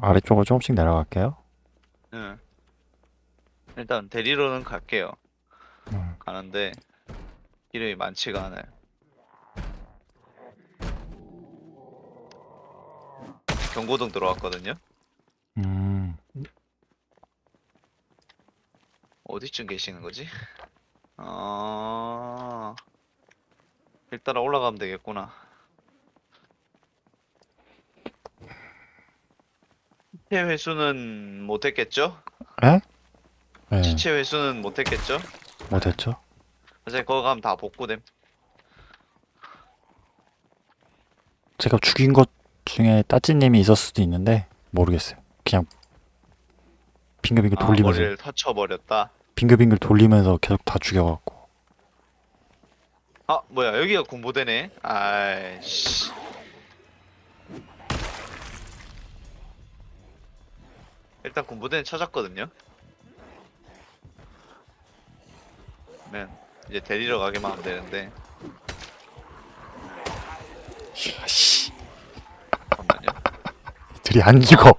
아래쪽으로 조금씩 내려갈게요. 응. 일단 데리러는 갈게요. 음. 가는데 이름이 많지가 않아요. 경고등 들어왔거든요. 음, 어디쯤 계시는 거지? 어... 일 따라 올라가면 되겠구나. 시체 회수는 못했겠죠? 에? 네, 시체 회수는 못했겠죠? 못했죠? 어차피 거기 가면 다 복구됨. 제가 죽인 것 중에 따찌님이 있었을 수도 있는데 모르겠어요. 그냥 빙글빙글 아, 돌리면서 머리를 터쳐버렸다. 빙글빙글 돌리면서 계속 다 죽여갖고 아, 뭐야, 여기가 군부대네? 아이씨. 일단 군부대는 찾았거든요? 그러면 이제 데리러 가기만 하면 되는데, 씨, 잠깐만요. 들이 안 죽어.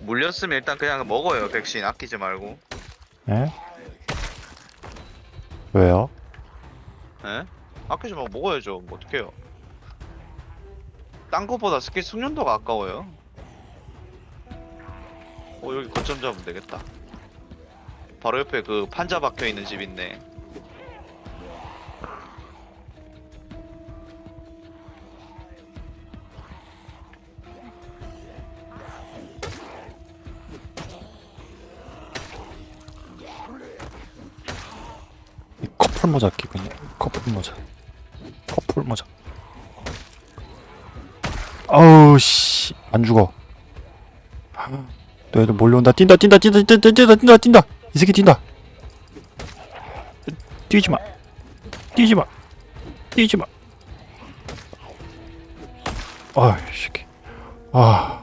물렸으면 일단 그냥 먹어요, 백신. 아끼지 말고. 예? 왜요? 에? 아끼지 말고 먹어야죠. 뭐 어떡해요. 딴 거보다 스킬 숙련도가 아까워요. 어, 여기 거점 잡으면 되겠다. 바로 옆에 그 판자 박혀 있는 집 있네. 이 커플 모자 끼고 있네. 커플 모자. 커플 모자. 아우 씨, 안 죽어. 또 애들 몰려온다. 뛴다, 뛴다, 뛴다, 뛴다, 뛴다, 뛴다, 뛴다. 이 새끼 뛴다. 뛰지 마. 뛰지 마. 뛰지 마. 아, 이 새끼. 아.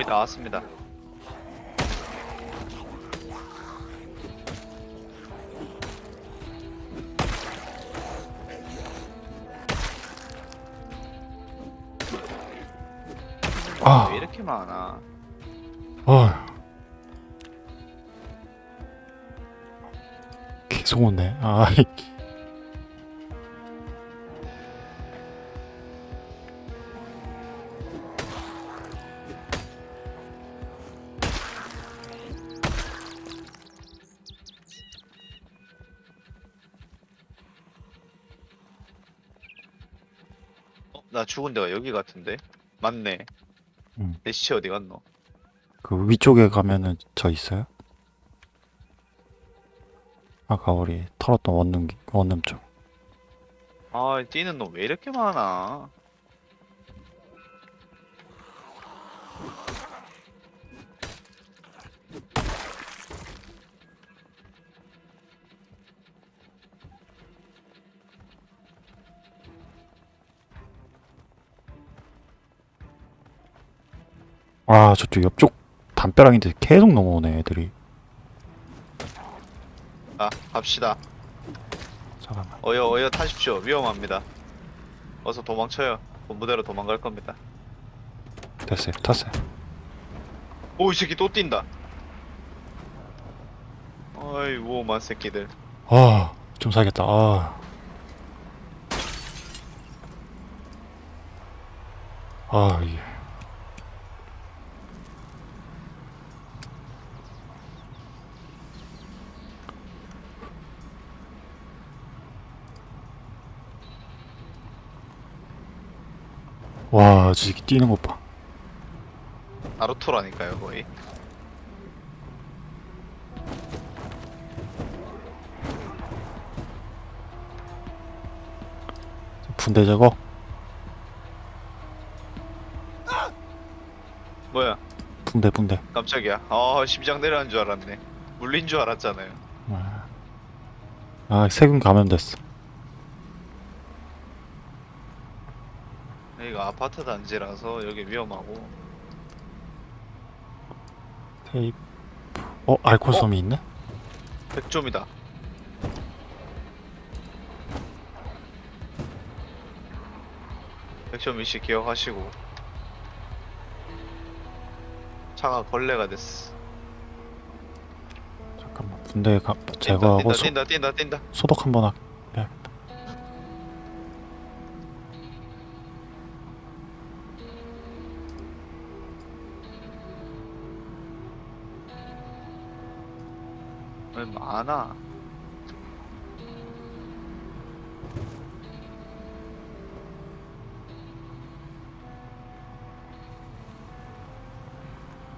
거의 다 왔습니다. 아. 왜 이렇게 많아? 아. 계속 오네. 아, 죽은 데가 여기 같은데? 맞네. 음. 내 시체 어디 갔노? 그 위쪽에 가면은 저 있어요? 아까 우리 털었던 원룸 원룸 쪽. 아, 뛰는 놈 왜 이렇게 많아? 아, 저쪽 옆쪽 담벼락인데 계속 넘어오네 애들이. 아, 갑시다. 잠깐만. 어여, 어여 타십시오. 위험합니다. 어서 도망쳐요. 본부대로 도망갈 겁니다. 됐어요. 탔어요. 오, 이 새끼 또 뛴다. 어이, 우험한 새끼들. 아, 좀 살겠다. 아. 아, 이게. 와, 저 새끼 뛰는 것 봐. 나루토라니까요, 거의. 분대 제거. 뭐야, 붕대, 붕대. 깜짝이야. 아, 심장 내려간 줄 알았네. 물린 줄 알았잖아요. 아, 세균 감염됐어. 여기가 아파트 단지라서 여기 위험하고 테이프. 어 알코솜이 있네? 100점이다. 백점 일씩 기억하시고 차가 걸레가 됐어. 잠깐만 군대 가, 뛴다, 제거하고 뛴다, 소, 뛴다 뛴다 뛴다. 소독 한번 하. 해 많아?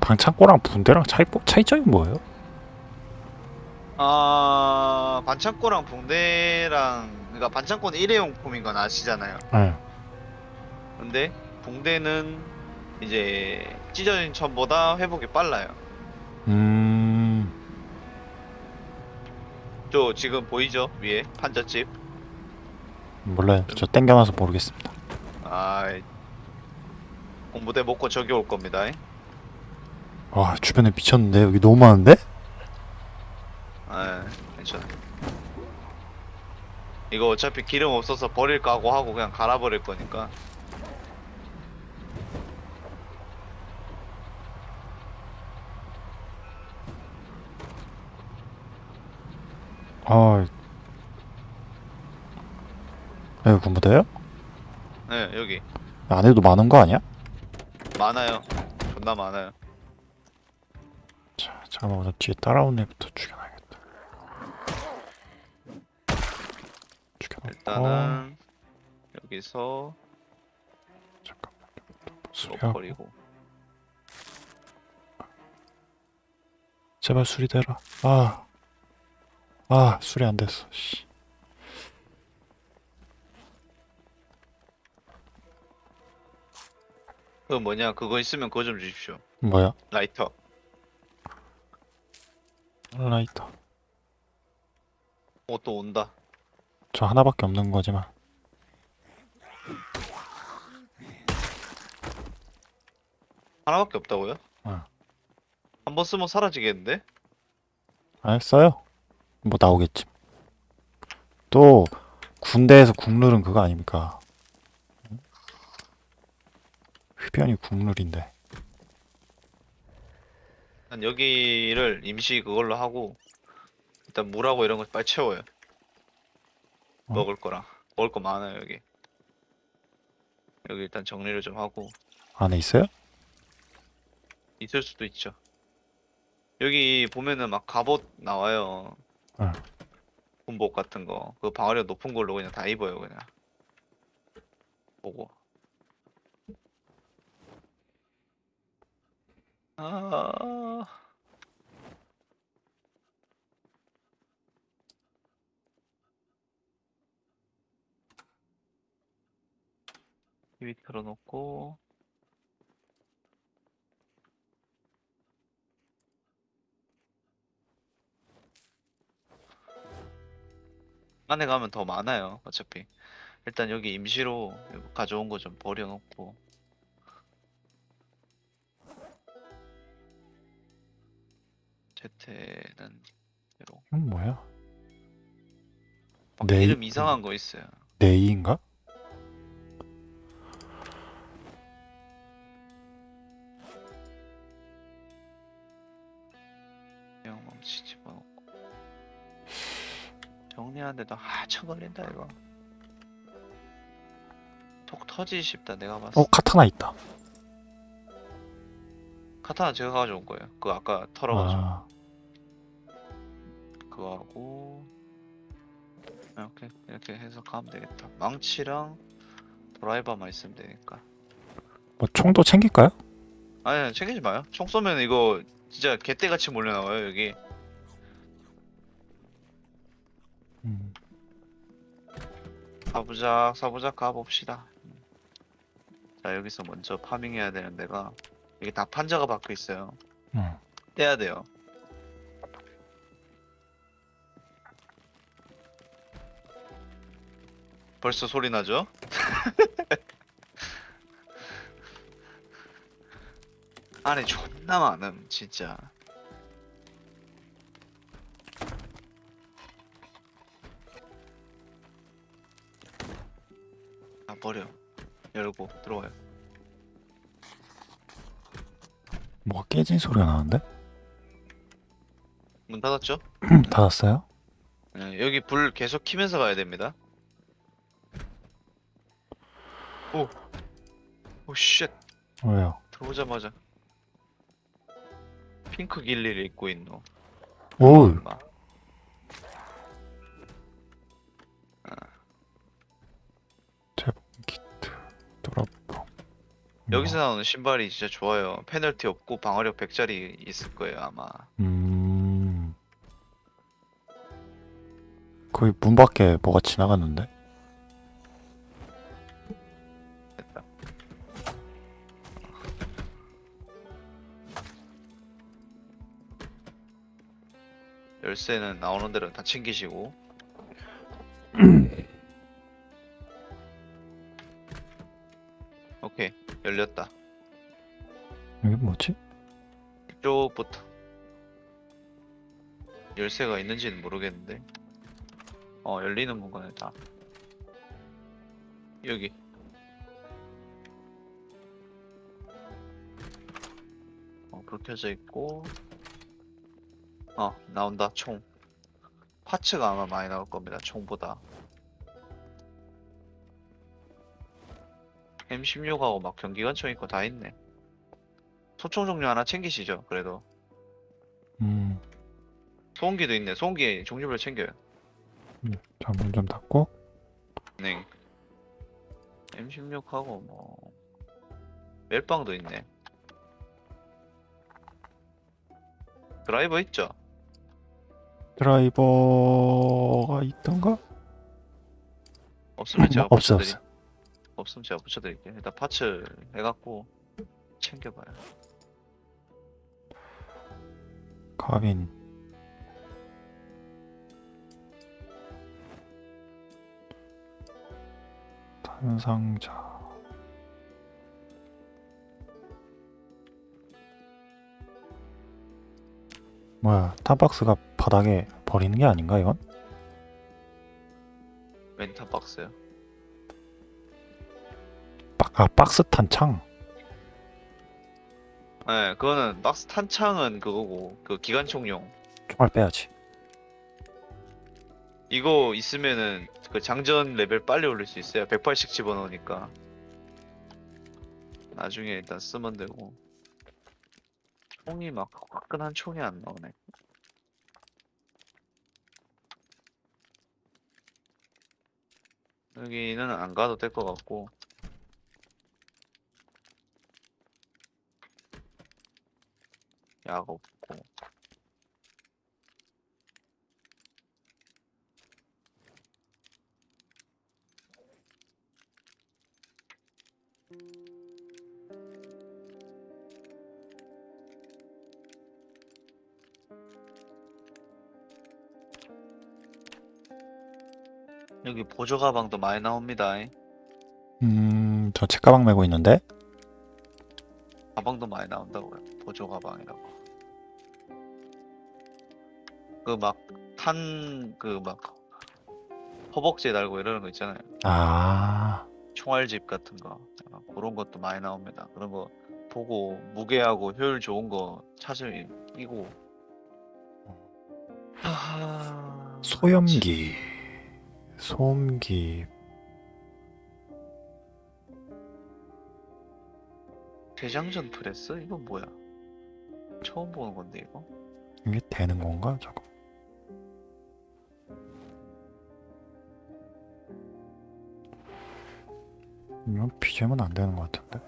방창고랑 분대랑 차이 차이점이 뭐예요? 아 반창고랑 붕대랑 그러니까 반창고는 일회용품인 건 아시잖아요. 네. 근데 붕대는 이제 찢어진 천보다 회복이 빨라요. 음. 저 지금 보이죠 위에 판자집. 몰라요. 저 땡겨놔서 모르겠습니다. 아 공부대 먹고 저기 올 겁니다. 와 주변에 미쳤는데 여기 너무 많은데? 아 괜찮아. 이거 어차피 기름 없어서 버릴 까고 하고 그냥 갈아버릴 거니까. 아. 여기 군부대요? 네 여기 안에도 많은 거 아니야? 많아요. 존나 많아요. 자, 잠깐만 우선 뒤에 따라온 애부터 죽여놔야겠다. 죽여놓고 일단은 여기서 잠깐만 로 수리하고 버리고. 제발 수리되라. 아, 아 수리 안 됐어. 씨. 그 뭐냐 그거 있으면 그거 좀 주십시오. 뭐야? 라이터. 라이터. 어 또 온다. 저 하나밖에 없는 거지만. 하나밖에 없다고요? 어. 한번 쓰면 사라지겠는데? 안 했어요? 뭐 나오겠지. 또 군대에서 국룰은 그거 아닙니까? 흡연이 국룰인데. 난 여기를 임시 그걸로 하고 일단 물하고 이런 거 빨리 채워요. 어? 먹을 거랑 먹을 거 많아요 여기. 여기 일단 정리를 좀 하고 안에 있어요? 있을 수도 있죠. 여기 보면은 막 갑옷 나와요. 응. 군복 같은 거. 그 방어력 높은 걸로 그냥 다 입어요 그냥. 보고. 아. TV 틀어놓고 안에 가면 더 많아요 어차피. 일단 여기 임시로 가져온 거 좀 버려놓고. 제태는 이로. 이건 뭐야? 막 네, 이름 이- 이상한 거 있어요. 네이인가? 그냥 멈치 집어넣고 정리하는데도 한참 걸린다 이거. 톡 터지기 쉽다 내가 봤을 어 카타나 있다. 카타나 제가 가져온 거예요. 그거 아까 털어가지고. 아, 그거 하고. 이렇게 이렇게 해서 가면 되겠다. 망치랑 드라이버만 있으면 되니까. 뭐 총도 챙길까요? 아니, 챙기지 마요. 총 쏘면 이거 진짜 개떼같이 몰려나와요 여기 사부작 사부작 가봅시다 자 여기서 먼저 파밍해야 되는 데가 이게 다 판자가 박혀 있어요 응. 떼야 돼요 벌써 소리 나죠? 안에 존나 많음 진짜 버려 열고 들어와요 뭐가 깨진 소리가 나는데? 문 닫았죠? 닫았어요? 네, 여기 불 계속 키면서 가야 됩니다 오! 오쉣 왜요? 들어오자마자 핑크 길리를 입고 있노 오! 엄 여기서 나오는 신발이 진짜 좋아요. 페널티 없고 방어력 100짜리 있을 거예요 아마. 음... 거기 문 밖에 뭐가 지나갔는데? 됐다. 열쇠는 나오는 대로 다 챙기시고. 오케이 열렸다. 여기 뭐지? 이쪽부터. 열쇠가 있는지는 모르겠는데. 어 열리는 공간에 다. 여기. 어, 불 켜져 있고. 어 나온다 총. 파츠가 아마 많이 나올 겁니다 총보다 M16하고 막 경기관총 있고 다 있네. 소총 종류 하나 챙기시죠 그래도. 음... 소음기도 있네. 소음기 종류별 챙겨요. 자, 문 좀 닫고. 네. M16하고 뭐 멜빵도 있네. 드라이버 있죠? 드라이버가 있던가? 없으면 제가 뭐, 없어 없어 없으면 제가 붙여드릴게요. 일단 파츠 해갖고 챙겨봐요. 카빈. 탄상자. 뭐야 탄박스가 바닥에 버리는 게 아닌가 이건? 멘타 박스요 박, 아 박스 탄창. 네 그거는 박스 탄창은 그거고 그 기관총용. 총알 빼야지. 이거 있으면은 그 장전 레벨 빨리 올릴 수 있어요. 180 집어넣으니까. 나중에 일단 쓰면 되고. 총이 막 화끈한 총이 안 나오네. 여기는 안 가도 될 것 같고 약 없고 여기 보조 가방도 많이 나옵니다. 음 저 책가방 메고 있는데 가방도 많이 나온다고요. 보조 가방이라고. 그 막 탄 그 막 허벅지에 달고 이러는 거 있잖아요. 아 총알집 같은 거 아, 그런 것도 많이 나옵니다. 그런 거 보고 무게하고 효율 좋은 거 찾으면 이고. 하하... 소염기 소음기 대장전 프레스? 이거 뭐야? 처음 보는 건데 이거? 이게 되는 건가 저거 이건 BGM은 안 되는 것 같은데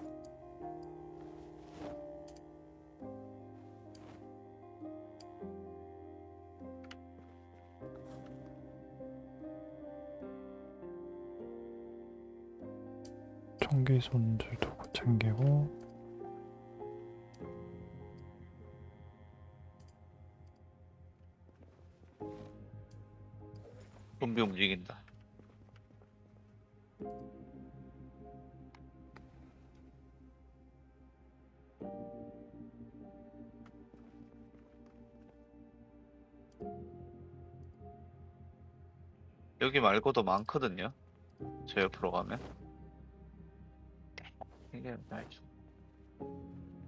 청기 손질 도구 챙기고 좀비 움직인다. 여기 말고도 많거든요. 저 옆으로 가면. 이게 말이죠.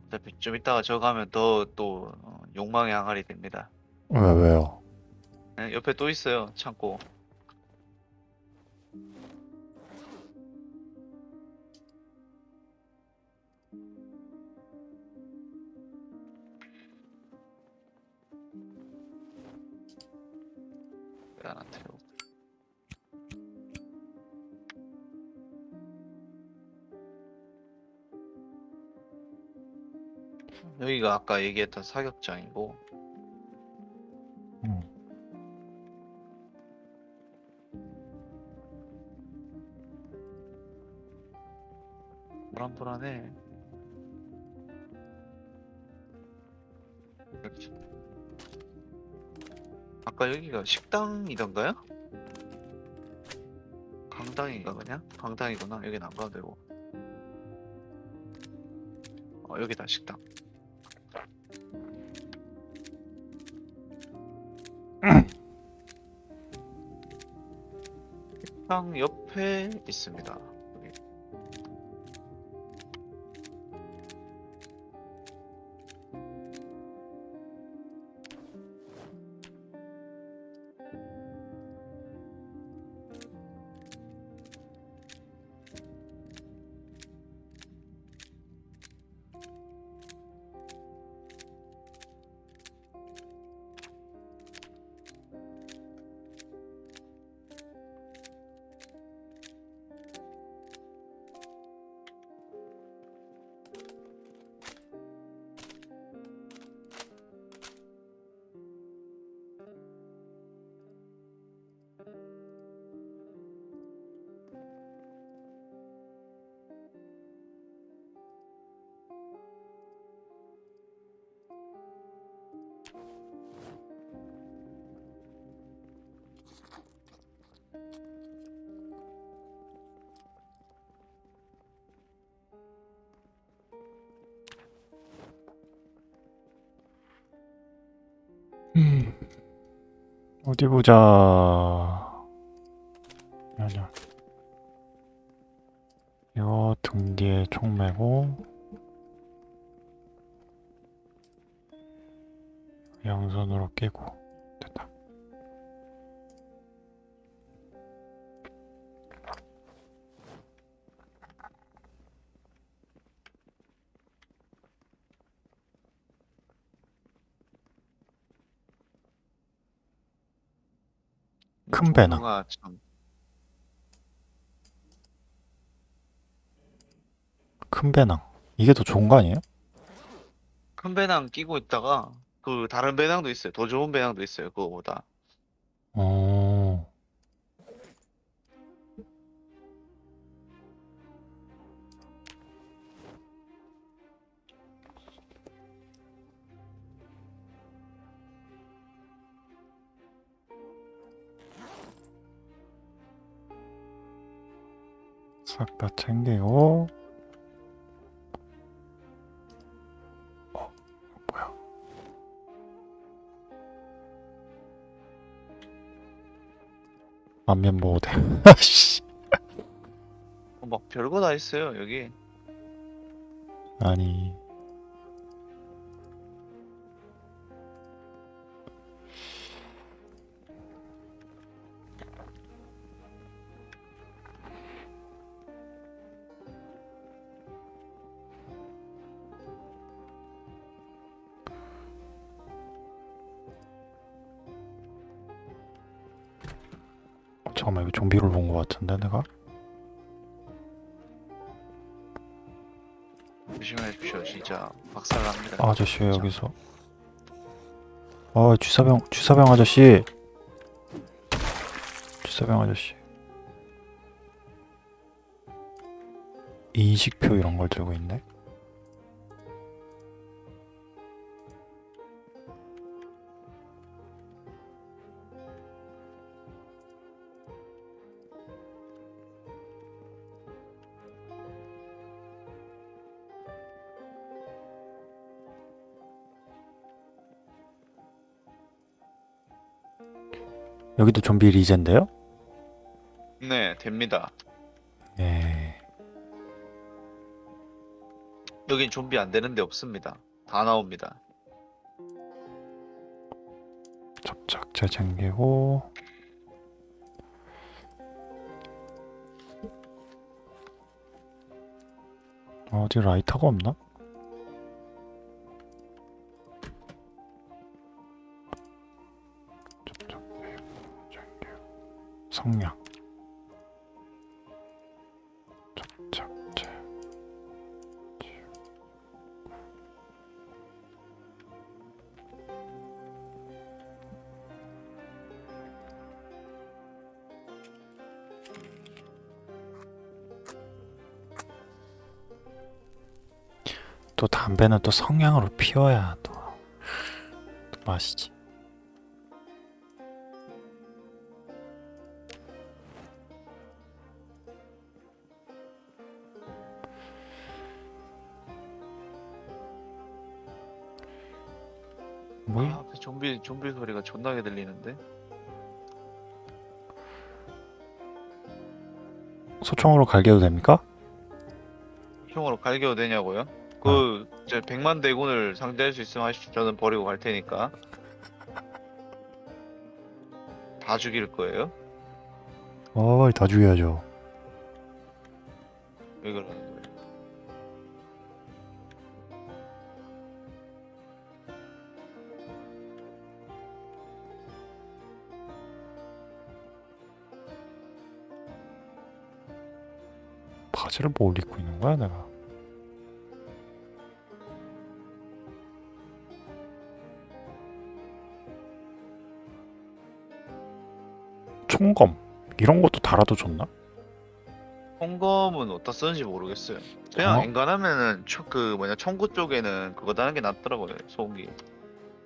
어차피 좀 이따가 저 가면 더 또 욕망의 항아리 됩니다. 왜 왜요? 네, 옆에 또 있어요. 창고. 왜안 태우고? 여기가 아까 얘기했던 사격장이고 음. 불안불안해. 여기. 아까 여기가 식당이던가요? 강당인가 그냥? 강당이구나. 여긴 안 가도 되고. 어 여기다 식당. 식당 옆에 있습니다. 어디 보자. 아니야. 이거 등 뒤에 총 매고 양손으로 끼고 3배나 큰 배낭. 이게 더 좋은 거 아니에요? 큰 배낭 끼고 있다가 그 다른 배낭도 있어요. 더 좋은 배낭도 있어요 그거보다. 어... 싹 다 챙기고 어, 뭐야? 안면. 씨. 어, 막 별거 다 있어요. 여기. 아니. 잠깐만 이거 좀비를 본 것 같은데 내가? 조심해 주십시오. 진짜 박살납니다. 아저씨 왜. 여기서 아 주사병 주사병 아저씨 주사병 아저씨 인식표 이런 걸 들고 있네 여기도 좀비 리젠데요? 됩니다. 예. 여긴 좀비 안 되는 데 없습니다. 다 나옵니다. 접착제 챙기고 어디 라이터가 없나? 성냥 접착제 또 담배는 또 성냥으로 피워야 또, 또 맛이지. 뭐? 아, 앞에 좀비 좀비 소리가 존나게 들리는데. 소총으로 갈겨도 됩니까? 형으로 갈겨도 되냐고요? 그, 저 백만 대군을 상대할 수 있으면 하십시오. 저는 버리고 갈 테니까. 다 죽일 거예요? 어이 다 죽여야죠. 왜 그러는 거예 요? 바지를 뭘 입고 있는 거야 내가? 총검 이런 것도 달아도 좋나? 홍검은 어디다 쓰는지 모르겠어요. 그냥 어? 엔간하면은 초, 그 뭐냐 청구 쪽에는 그거 다는 게 낫더라고요. 소음기.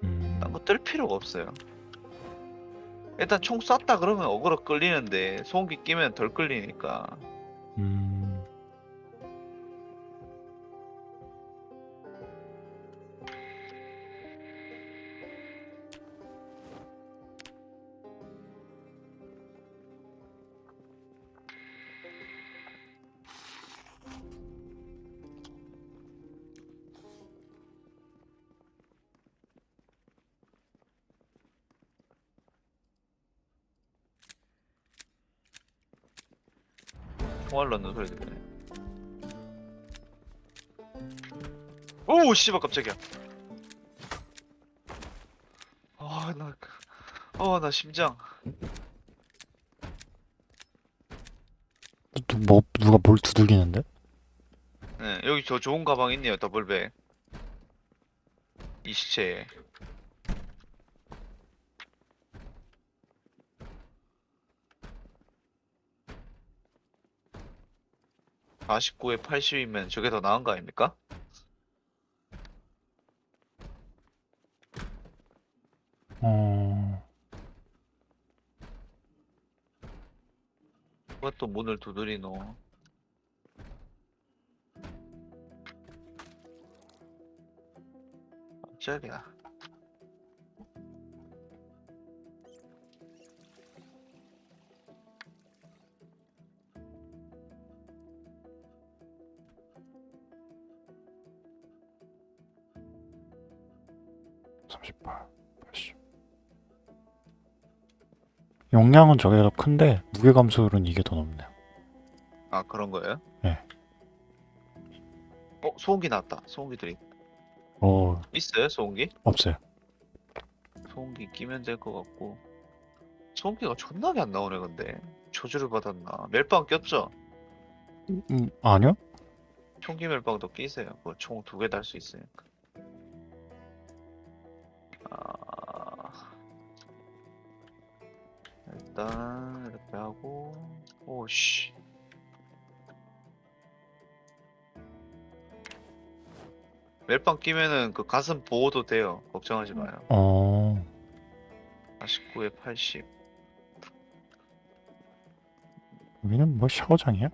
음, 딴거 뜰 필요가 없어요. 일단 총 쐈다 그러면 어그로 끌리는데 소음기 끼면 덜 끌리니까. 음, 총알 넣는 소리 들리네. 오 씨발 깜짝이야. 아나 어, 나 심장. 누, 뭐 누가 뭘 두들기는데? 네, 여기 저 좋은 가방 있네요, 더블백. 이 시체에. 49에 80이면 저게 더 나은 거 아닙니까? 어, 누가 또 문을 두드리노? 깜짝이야. 삼십팔, 팔십. 용량은 저게 더 큰데 무게 감소율은 이게 더 높네요. 아, 그런 거예요? 네. 어, 소음기 나왔다. 소음기들이. 어, 있어요, 소음기? 없어요. 소음기 끼면 될 것 같고. 소음기가 존나게 안 나오네, 근데. 저주를 받았나. 멜빵 꼈죠? 음, 아니요? 총기 멜빵도 끼세요. 그거 총두 개 달 수 있으니까. 일단 이렇게 하고 오씨 멜빵 끼면은 그 가슴 보호도 돼요. 걱정하지 마요. 어, 49에 80. 여기는 뭐 샤워장이야?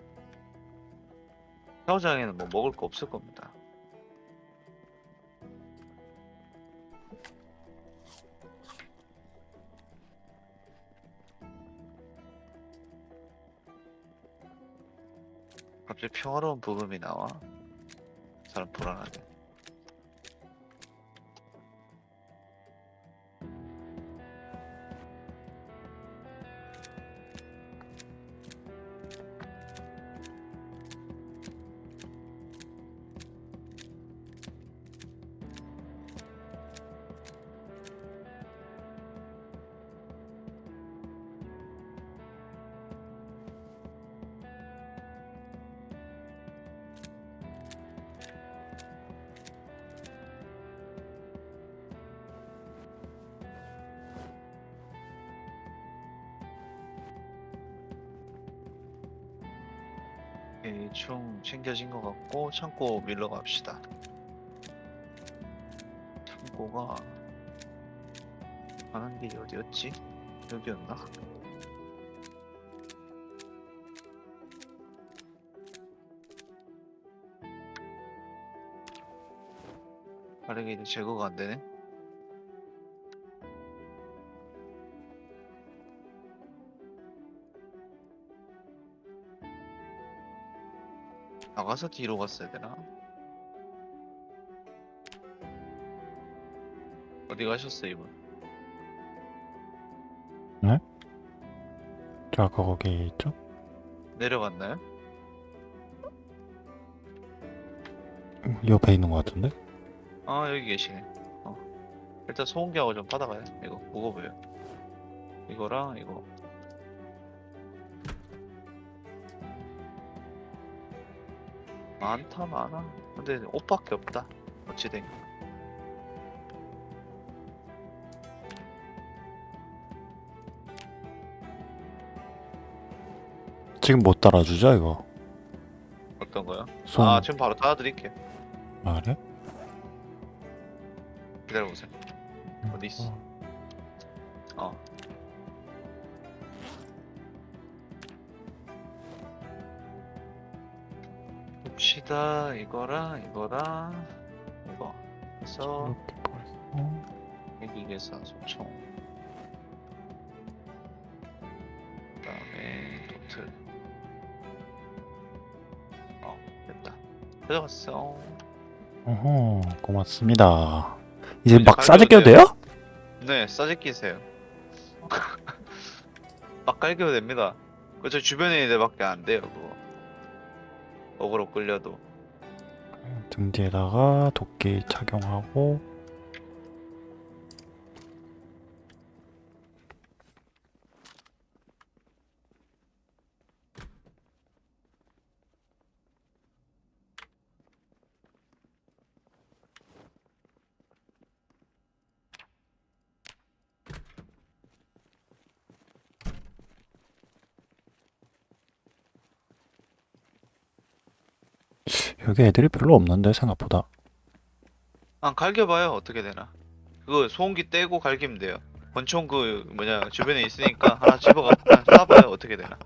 샤워장에는 뭐 먹을 거 없을 겁니다. 평화로운 부금이 나와. 사람 불안하네. 오케이, 총 챙겨진 것 같고 창고 밀러 갑시다. 창고가 가는 길이 어디였지? 여기였나? 바르게이드 제거가 안 되네. 나가서 뒤로 갔어야 되나? 어디 가셨어요, 이분? 저 아까 거기 있죠? 내려갔나요? 옆에 있는 것 같은데? 아, 여기 계시네. 어. 일단 소음기하고 좀 받아가요. 이거 무거워 보여. 이거랑 이거. 많다, 많아. 근데 옷밖에 없다. 어찌된. 지금 못 따라주죠 이거? 어떤 거요? 손 아, 지금 바로 따드릴게요. 아, 그래? 기다려보세요. 어디 있어? 어. 봅시다. 이거랑 이거랑 이거. 그래서 벌써 핵이계산 소총. 그 다음에 도트. 어, 됐다. 들어갔어. 어허 고맙습니다 이제 막 갈겨도 싸제 껴도 돼요? 네, 싸지 끼세요. 막 깔겨도 됩니다. 그저 주변에 있는 데밖에 안 돼요, 그거. 어그로 끌려도. 등 뒤에다가 도끼 착용하고 여기 애들이 별로 없는데 생각보다 아, 갈겨봐요, 어떻게 되나. 그거 소음기 떼고 갈기면 돼요. 권총 그, 뭐냐, 주변에 있으니까 하나 그냥 쏴봐요, 어떻게 되나.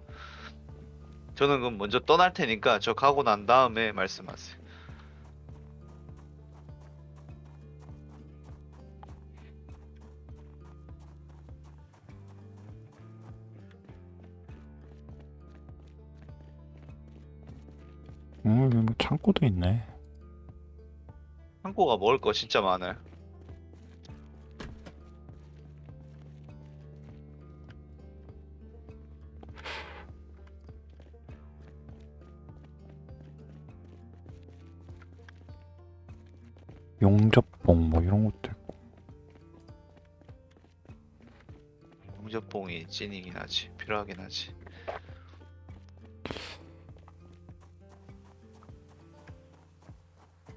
저는 그럼 먼저 떠날 테니까 저 가고 난 다음에 말씀하세요. 음, 여기 뭐 창고도 있네 창고가 먹을 거 진짜 많아요. 용접봉 뭐 이런 것도 있고 용접봉이 찐이긴 하지. 필요하긴 하지.